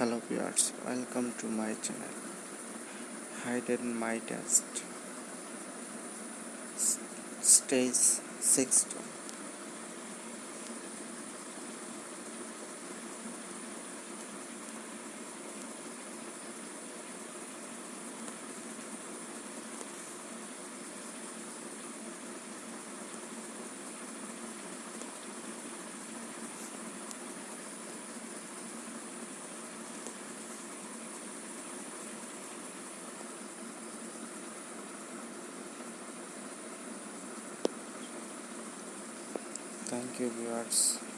hello viewers welcome to my channel. Hidden my test. Stage 16 thank you viewers